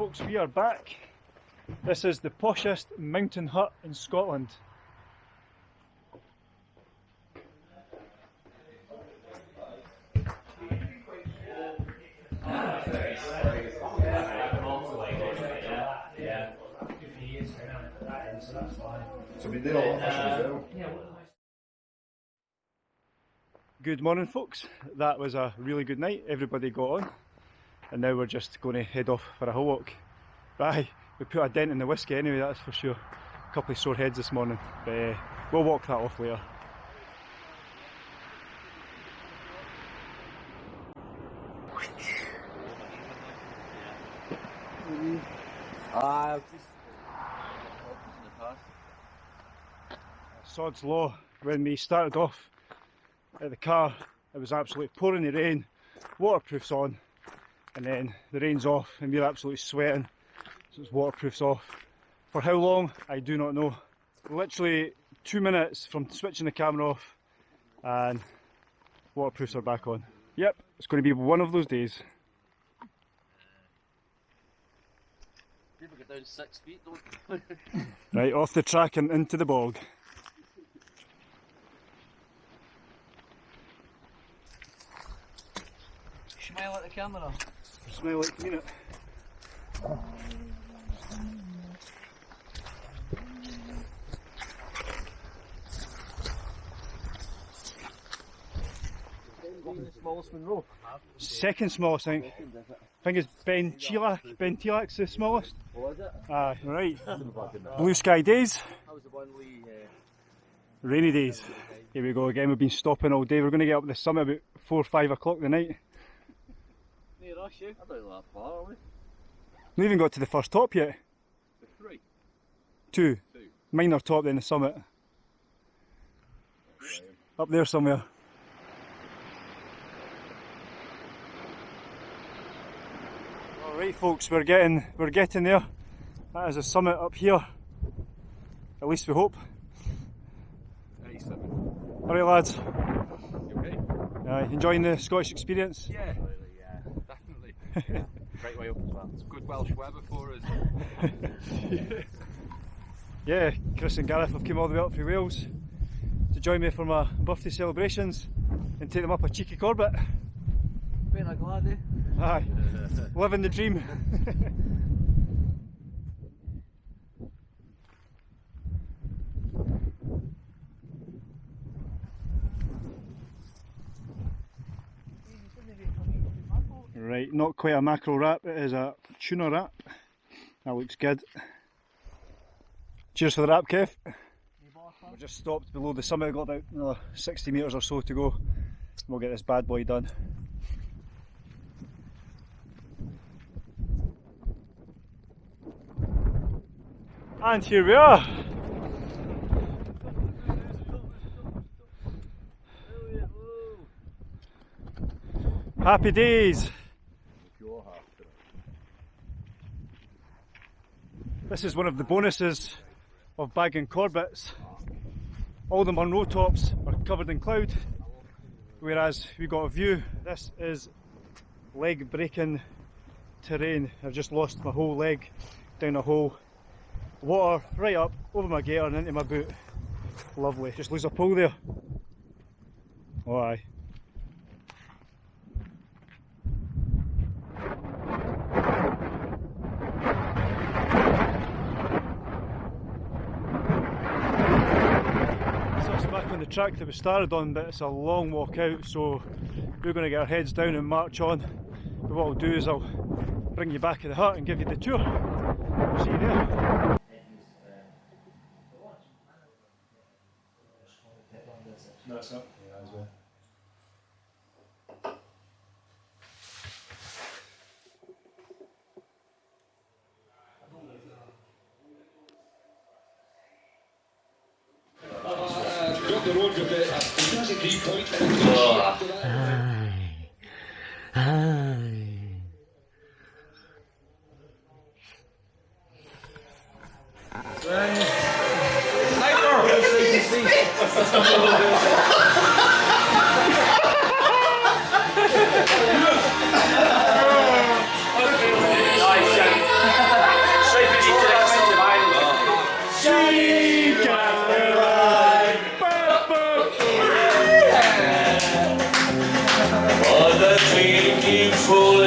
folks, we are back. This is the poshest mountain hut in Scotland. So we did all fishing as well. Good morning, folks. That was a really good night. Everybody got on, and now we're just going to head off for a hill walk. Bye. We put a dent in the whiskey anyway, that's for sure. A couple of sore heads this morning, but uh, we'll walk that off later. Uh, Sod's Law, when we started off at the car, it was absolutely pouring the rain, waterproof's on, and then the rain's off and we're absolutely sweating, so it's waterproof's off. For how long, I do not know. Literally two minutes from switching the camera off and waterproofs are back on. Yep, it's going to be one of those days. people get down six feet, don't Right, off the track and into the bog. Smile at the camera. Smell like mean it. smallest. Second smallest, I think. I think it's Ben Chilak. Ben Chilak's the smallest. Was it? Aye, right. Blue sky days. Uh, rainy days. Here we go again. We've been stopping all day. We're going to get up the summit about four or five o'clock tonight. Near us, you? I don't that far, are we? Not even got to the first top yet. The three. Two. Two. Minor top, then the summit. Up there somewhere. Alright folks, we're getting we're getting there. That is a summit up here. At least we hope. 87. Alright lads, You okay? uh, enjoying the Scottish experience? Yeah. yeah, definitely. Great way up as well. It's good Welsh weather for us. Yeah, Chris and Gareth have come all the way up from Wales to join me for my birthday celebrations and take them up a cheeky Corbett. Been a glad, eh? Aye, living the dream. right, not quite a mackerel wrap, it is a tuna wrap. That looks good. Cheers for the wrap, Kev. We're just stopped below the summit, got about another 60 metres or so to go. We'll get this bad boy done. And here we are. Happy days. This is one of the bonuses of bagging Corbett's. All the Munro tops are covered in cloud, whereas we got a view. This is leg breaking terrain. I've just lost my whole leg down a hole. Water right up over my gaiter and into my boot. Lovely. Just lose a pull there. Oh aye. So it's back on the track that we started on, but it's a long walk out, so we're going to get our heads down and march on. But what I'll do is I'll bring you back to the hut and give you the tour. See you there. No, it's not. Yeah, as well. Got full